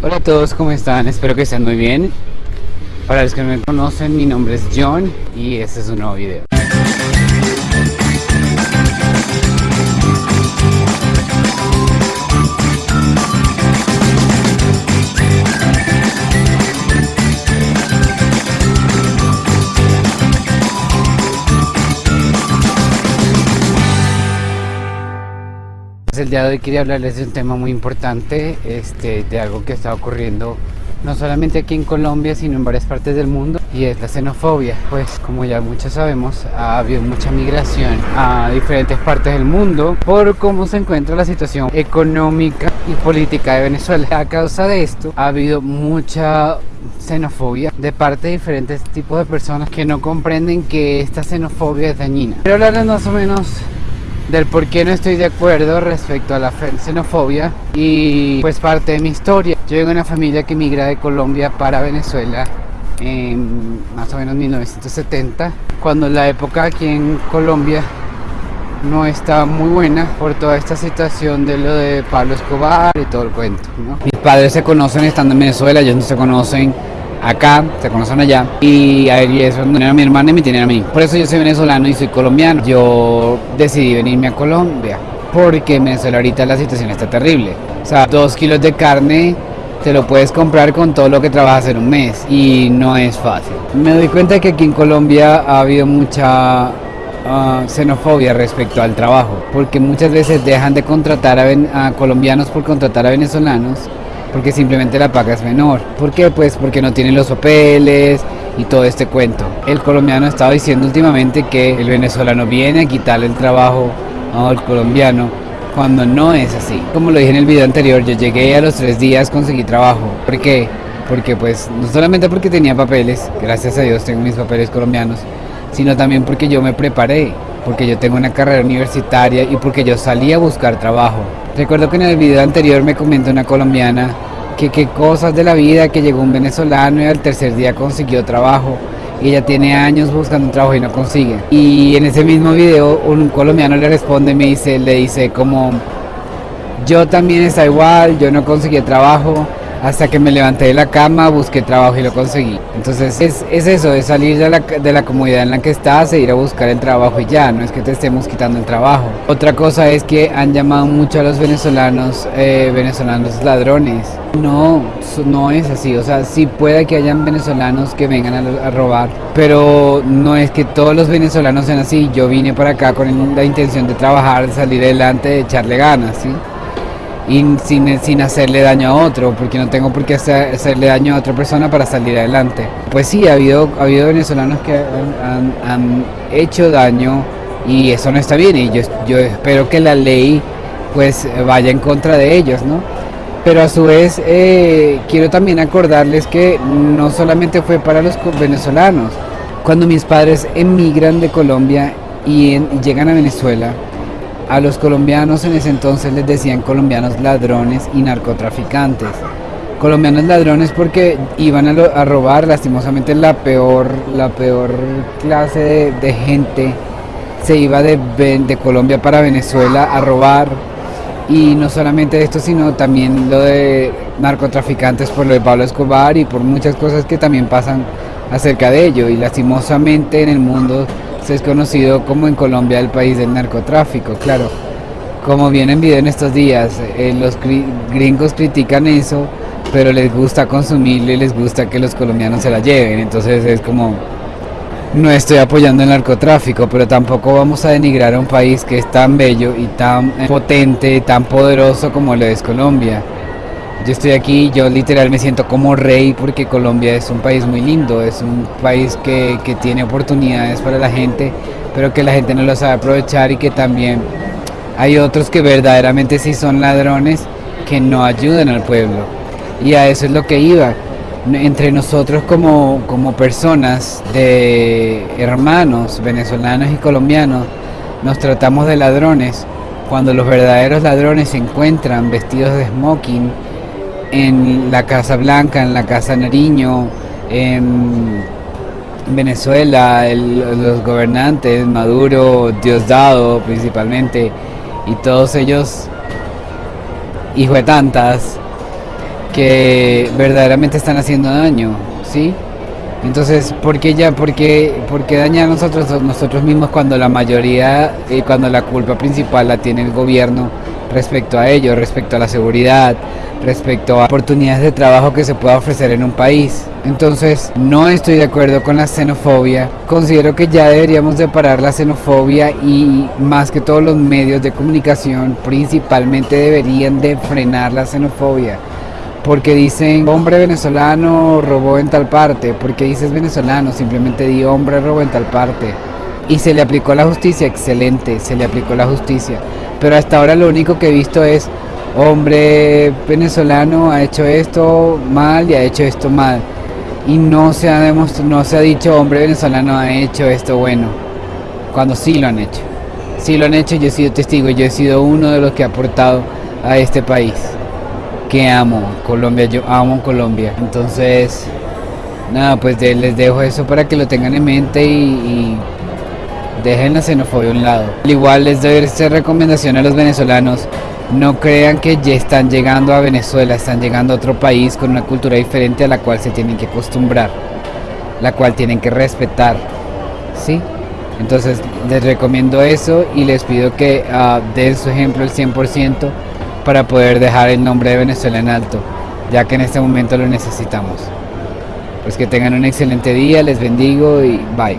Hola a todos, ¿cómo están? Espero que estén muy bien. Para los que no me conocen, mi nombre es John y este es un nuevo video. El día de hoy quería hablarles de un tema muy importante, este, de algo que está ocurriendo no solamente aquí en Colombia, sino en varias partes del mundo, y es la xenofobia. Pues como ya muchos sabemos, ha habido mucha migración a diferentes partes del mundo por cómo se encuentra la situación económica y política de Venezuela. A causa de esto, ha habido mucha xenofobia de parte de diferentes tipos de personas que no comprenden que esta xenofobia es dañina. Quiero hablarles más o menos del por qué no estoy de acuerdo respecto a la xenofobia y pues parte de mi historia. Yo vengo de una familia que migra de Colombia para Venezuela en más o menos 1970, cuando la época aquí en Colombia no está muy buena por toda esta situación de lo de Pablo Escobar y todo el cuento. Mis padres se conocen estando en Venezuela, ellos no se conocen acá, se conocen allá. Y a él eso a mi hermana y me tienen a mí. Por eso yo soy venezolano y soy colombiano. Yo decidí venirme a Colombia porque en Venezuela ahorita la situación está terrible. O sea, dos kilos de carne te lo puedes comprar con todo lo que trabajas en un mes y no es fácil. Me doy cuenta que aquí en Colombia ha habido mucha ah, xenofobia respecto al trabajo, porque muchas veces dejan de contratar a colombianos por contratar a venezolanos porque simplemente la paga es menor. ¿Por qué? Pues porque no tienen los papeles y todo este cuento. El colombiano ha estado diciendo últimamente que el venezolano viene a quitarle el trabajo al colombiano cuando no es así. Como lo dije en el video anterior, yo llegué a los tres días, conseguí trabajo. ¿Por qué? Porque pues no solamente porque tenía papeles, gracias a Dios tengo mis papeles colombianos, sino también porque yo me preparé, porque yo tengo una carrera universitaria y porque yo salí a buscar trabajo. Recuerdo que en el video anterior me comentó una colombiana que qué cosas de la vida, que llegó un venezolano y al tercer día consiguió trabajo. Y ella tiene años buscando un trabajo y no consigue. Y en ese mismo video un colombiano le responde, me dice, le dice como, yo también está igual, yo no conseguí trabajo, hasta que me levanté de la cama, busqué trabajo y lo conseguí. Entonces es, eso, es salir de la, de la en la que estás e ir a buscar el trabajo y ya, no es que te estemos quitando el trabajo. Otra cosa es que han llamado mucho a los venezolanos, eh, venezolanos ladrones. No, no es así, o sea, sí puede que hayan venezolanos que vengan a, a robar, pero no es que todos los venezolanos sean así. Yo vine para acá con la intención de trabajar, de salir adelante, de echarle ganas, ¿sí? Y sin, sin, hacerle daño a otro, porque no tengo por qué hacerle daño a otra persona para salir adelante. Pues sí, ha habido, ha habido venezolanos que han, han, hecho daño y eso no está bien y yo, yo espero que la ley pues vaya en contra de ellos, ¿no? Pero a su vez eh, quiero también acordarles que no solamente fue para los venezolanos. Cuando mis padres emigran de Colombia y, y llegan a Venezuela, a los colombianos en ese entonces les decían colombianos ladrones y narcotraficantes. Colombianos ladrones porque iban a, robar, lastimosamente la peor, la peor clase de, gente se iba de, de, Colombia para Venezuela a robar. Y no solamente esto, sino también lo de narcotraficantes por lo de Pablo Escobar y por muchas cosas que también pasan acerca de ello. Y lastimosamente en el mundo es conocido como en Colombia el país del narcotráfico, claro. Como viene en video en estos días, eh, los gringos critican eso, pero les gusta consumirlo y les gusta que los colombianos se la lleven. Entonces es como, no estoy apoyando el narcotráfico, pero tampoco vamos a denigrar a un país que es tan bello y tan potente tan poderoso como lo es Colombia. Yo estoy aquí, yo literal me siento como rey porque Colombia es un país muy lindo, es un país que, que tiene oportunidades para la gente, pero que la gente no lo sabe aprovechar y que también hay otros que verdaderamente sí son ladrones que no ayudan al pueblo. Y a eso es lo que iba. Entre nosotros como, como personas de hermanos venezolanos y colombianos nos tratamos de ladrones cuando los verdaderos ladrones se encuentran vestidos de smoking en la Casa Blanca, en la Casa Nariño, en Venezuela, los gobernantes, Maduro, Diosdado principalmente, y todos ellos, hijo de tantas, que verdaderamente están haciendo daño, ¿sí? Entonces, ¿por qué ya, por qué, dañar a nosotros, nosotros mismos cuando la mayoría, eh, cuando la culpa principal la tiene el gobierno respecto a ello, respecto a la seguridad, respecto a oportunidades de trabajo que se pueda ofrecer en un país? Entonces, no estoy de acuerdo con la xenofobia. Considero que ya deberíamos de parar la xenofobia y más que todos los medios de comunicación principalmente deberían de frenar la xenofobia porque dicen hombre venezolano robó en tal parte, porque dices venezolano, simplemente di hombre robó en tal parte. Y se le aplicó la justicia, excelente, se le aplicó la justicia. Pero hasta ahora lo único que he visto es hombre venezolano ha hecho esto mal y ha hecho esto mal. Y no se ha no se ha dicho hombre venezolano ha hecho esto bueno. Cuando sí lo han hecho. Sí lo han hecho, yo he sido testigo, yo he sido uno de los que ha aportado a este país que amo Colombia, yo amo Colombia. Entonces, nada, pues les dejo eso para que lo tengan en mente y, dejen la xenofobia a un lado. Al igual les doy esta recomendación a los venezolanos. No crean que ya están llegando a Venezuela, están llegando a otro país con una cultura diferente a la cual se tienen que acostumbrar, la cual tienen que respetar. ¿Sí? Entonces les recomiendo eso y les pido que uh, den su ejemplo el 100% para poder dejar el nombre de Venezuela en alto, ya que en este momento lo necesitamos. Pues que tengan un excelente día, les bendigo y bye.